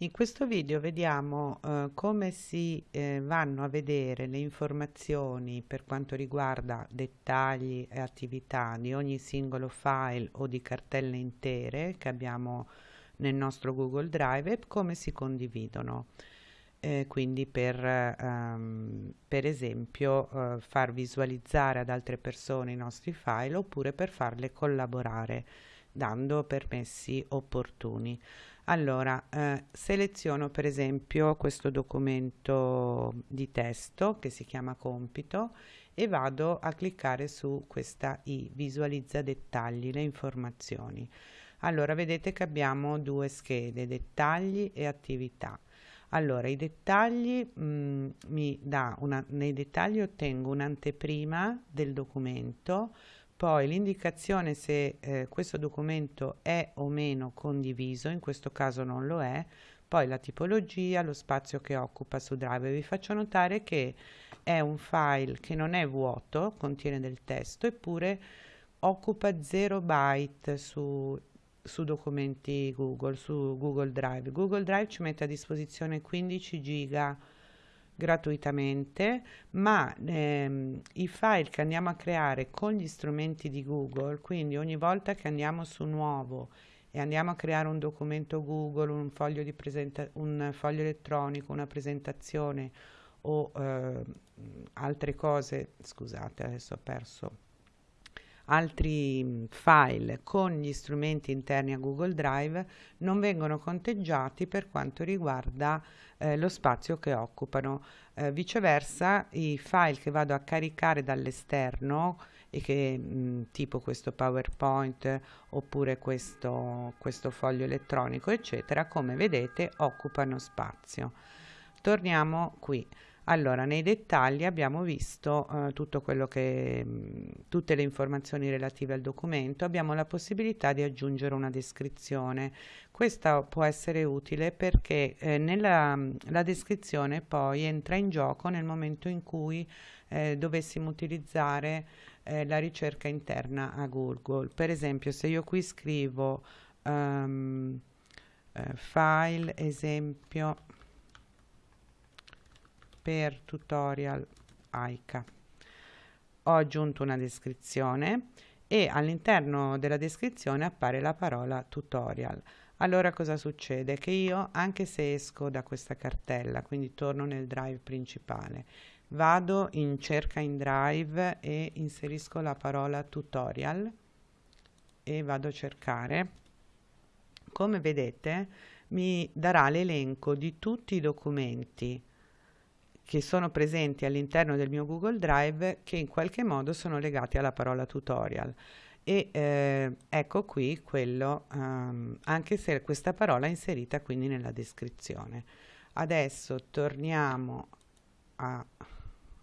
In questo video vediamo eh, come si eh, vanno a vedere le informazioni per quanto riguarda dettagli e attività di ogni singolo file o di cartelle intere che abbiamo nel nostro Google Drive e come si condividono. Eh, quindi per, ehm, per esempio eh, far visualizzare ad altre persone i nostri file oppure per farle collaborare dando permessi opportuni. Allora, eh, seleziono per esempio questo documento di testo che si chiama compito e vado a cliccare su questa i, visualizza dettagli, le informazioni. Allora, vedete che abbiamo due schede, dettagli e attività. Allora, i dettagli mh, mm, mi dà una, nei dettagli ottengo un'anteprima del documento poi l'indicazione se eh, questo documento è o meno condiviso, in questo caso non lo è, poi la tipologia, lo spazio che occupa su Drive. Vi faccio notare che è un file che non è vuoto, contiene del testo, eppure occupa 0 byte su, su documenti Google, su Google Drive. Google Drive ci mette a disposizione 15 giga gratuitamente, ma ehm, i file che andiamo a creare con gli strumenti di Google, quindi ogni volta che andiamo su nuovo e andiamo a creare un documento Google, un foglio, un foglio elettronico, una presentazione o eh, altre cose, scusate adesso ho perso altri mm, file con gli strumenti interni a Google Drive non vengono conteggiati per quanto riguarda eh, lo spazio che occupano. Eh, viceversa i file che vado a caricare dall'esterno e che mh, mm, tipo questo PowerPoint oppure questo, questo foglio elettronico eccetera come vedete occupano spazio. Torniamo qui. Allora, nei dettagli abbiamo visto eh, tutto quello che, mh, tutte le informazioni relative al documento, abbiamo la possibilità di aggiungere una descrizione. Questa può essere utile perché eh, nella la descrizione poi entra in gioco nel momento in cui eh, dovessimo utilizzare eh, la ricerca interna a Google. Per esempio, se io qui scrivo um, file esempio per tutorial AICA. Ho aggiunto una descrizione e all'interno della descrizione appare la parola tutorial. Allora cosa succede? Che io, anche se esco da questa cartella, quindi torno nel drive principale, vado in cerca in drive e inserisco la parola tutorial e vado a cercare. Come vedete mi darà l'elenco di tutti i documenti che sono presenti all'interno del mio Google Drive che in qualche modo sono legati alla parola tutorial. E eh, ecco qui quello um, anche se questa parola è inserita quindi nella descrizione. Adesso torniamo a,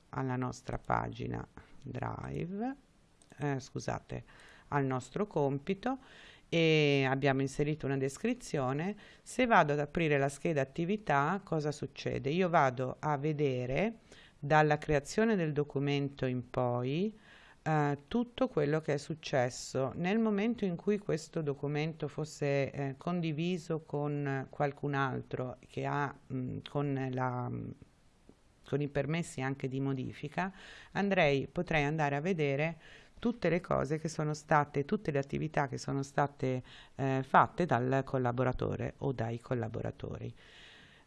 alla nostra pagina drive eh, scusate al nostro compito e abbiamo inserito una descrizione, se vado ad aprire la scheda attività cosa succede? Io vado a vedere dalla creazione del documento in poi eh, tutto quello che è successo nel momento in cui questo documento fosse eh, condiviso con qualcun altro che ha mh, con la con i permessi anche di modifica andrei potrei andare a vedere tutte le cose che sono state, tutte le attività che sono state eh, fatte dal collaboratore o dai collaboratori.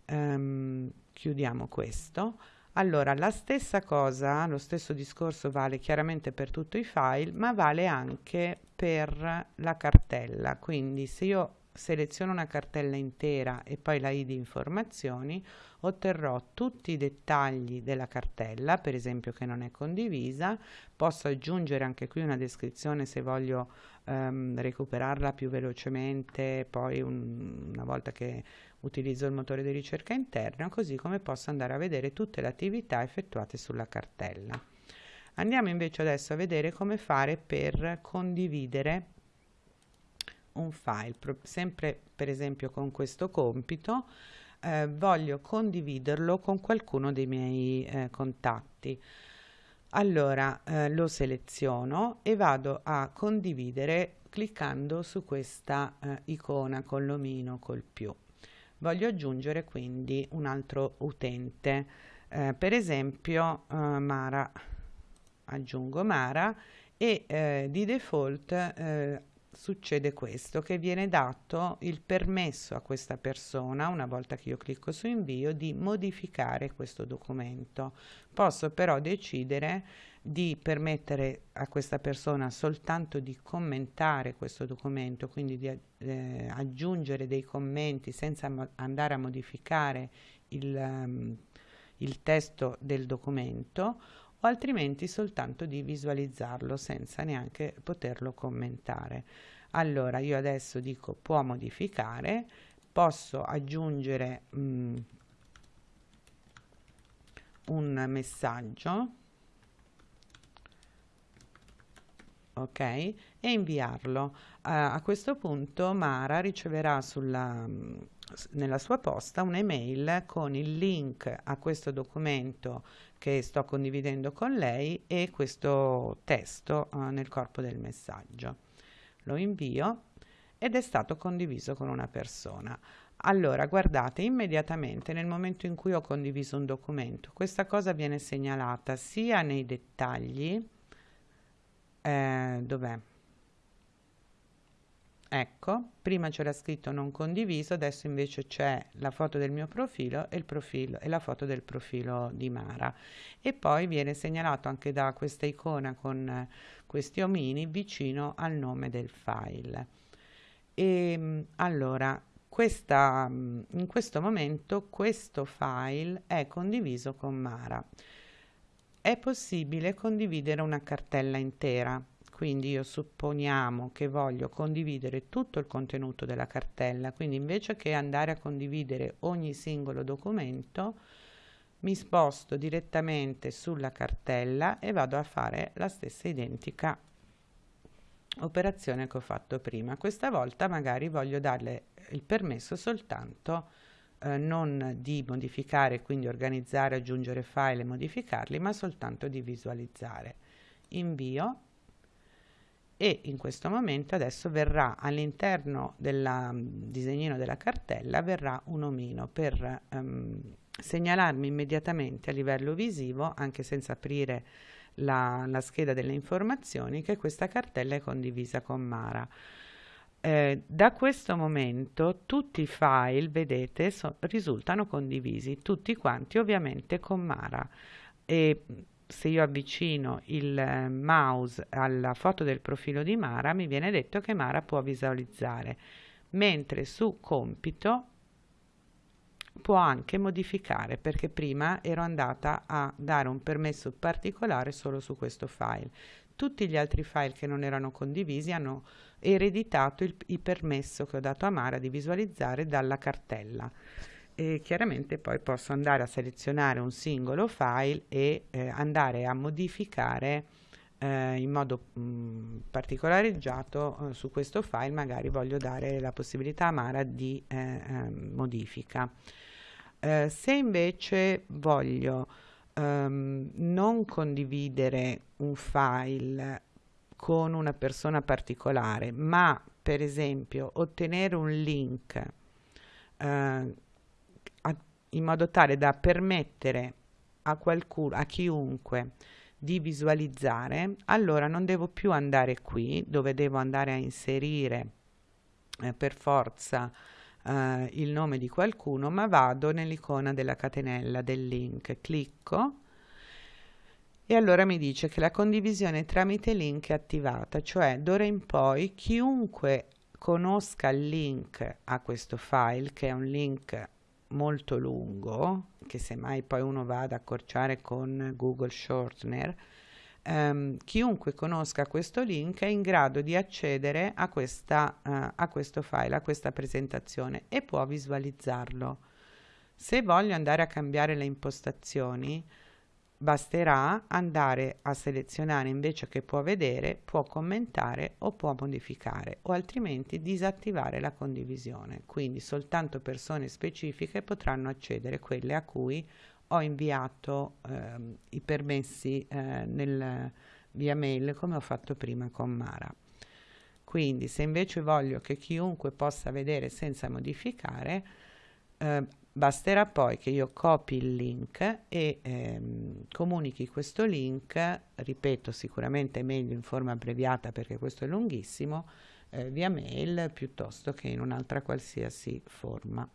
Um, chiudiamo questo. Allora, la stessa cosa, lo stesso discorso vale chiaramente per tutti i file, ma vale anche per la cartella. Quindi se io seleziono una cartella intera e poi la id informazioni, otterrò tutti i dettagli della cartella, per esempio che non è condivisa, posso aggiungere anche qui una descrizione se voglio um, recuperarla più velocemente, poi un, una volta che utilizzo il motore di ricerca interno, così come posso andare a vedere tutte le attività effettuate sulla cartella. Andiamo invece adesso a vedere come fare per condividere un file, sempre per esempio con questo compito, eh, voglio condividerlo con qualcuno dei miei eh, contatti. Allora eh, lo seleziono e vado a condividere cliccando su questa eh, icona con l'omino col più. voglio aggiungere quindi un altro utente eh, per esempio eh, Mara aggiungo Mara e di default succede questo che viene dato il permesso a questa persona una volta che io clicco su invio di modificare questo documento. Posso però decidere di permettere a questa persona soltanto di commentare questo documento quindi di eh, aggiungere dei commenti senza andare a modificare il, um, il testo del documento o altrimenti soltanto di visualizzarlo senza neanche poterlo commentare. Allora io adesso dico può modificare, posso aggiungere mm, un messaggio ok e inviarlo uh, a questo punto Mara riceverà sulla, nella sua posta un'email con il link a questo documento che sto condividendo con lei e questo testo uh, nel corpo del messaggio. Lo invio ed è stato condiviso con una persona. Allora, guardate, immediatamente nel momento in cui ho condiviso un documento, questa cosa viene segnalata sia nei dettagli, eh, dov'è? Ecco, prima c'era scritto non condiviso, adesso invece c'è la foto del mio profilo e, il profilo e la foto del profilo di Mara. E poi viene segnalato anche da questa icona con eh, questi omini vicino al nome del file. E ehm, allora, questa, mm, in questo momento questo file è condiviso con Mara. È possibile condividere una cartella intera quindi io supponiamo che voglio condividere tutto il contenuto della cartella. Quindi invece che andare a condividere ogni singolo documento mi sposto direttamente sulla cartella e vado a fare la stessa identica operazione che ho fatto prima. Questa volta magari voglio darle il permesso soltanto eh, non di modificare quindi organizzare aggiungere file e modificarli ma soltanto di visualizzare. Invio e in questo momento adesso verrà all'interno del mm, disegnino della cartella verrà un omino per um, segnalarmi immediatamente a livello visivo anche senza aprire la, la, scheda delle informazioni che questa cartella è condivisa con Mara. Eh, da questo momento tutti i file vedete so, risultano condivisi tutti quanti ovviamente con Mara. E se io avvicino il eh, mouse alla foto del profilo di Mara mi viene detto che Mara può visualizzare mentre su compito può anche modificare perché prima ero andata a dare un permesso particolare solo su questo file. Tutti gli altri file che non erano condivisi hanno ereditato il, il permesso che ho dato a Mara di visualizzare dalla cartella e chiaramente poi posso andare a selezionare un singolo file e eh, andare a modificare eh, in modo mh, particolareggiato eh, su questo file magari voglio dare la possibilità a Mara di eh, ehm, modifica. Eh, se invece voglio ehm, non condividere un file con una persona particolare ma per esempio ottenere un link eh, in modo tale da permettere a qualcuno, a chiunque di visualizzare, allora non devo più andare qui dove devo andare a inserire eh, per forza eh, il nome di qualcuno, ma vado nell'icona della catenella del link, clicco e allora mi dice che la condivisione tramite link è attivata, cioè d'ora in poi chiunque conosca il link a questo file, che è un link molto lungo, che semmai poi uno va ad accorciare con Google Shortener, ehm, chiunque conosca questo link è in grado di accedere a, questa, uh, a questo file, a questa presentazione e può visualizzarlo. Se voglio andare a cambiare le impostazioni, basterà andare a selezionare invece che può vedere, può commentare o può modificare o altrimenti disattivare la condivisione. Quindi soltanto persone specifiche potranno accedere, quelle a cui ho inviato eh, i permessi eh, nel, via mail come ho fatto prima con Mara. Quindi se invece voglio che chiunque possa vedere senza modificare, Eh, basterà poi che io copi il link e ehm, comunichi questo link, ripeto sicuramente meglio in forma abbreviata perché questo è lunghissimo, eh, via mail piuttosto che in un'altra qualsiasi forma.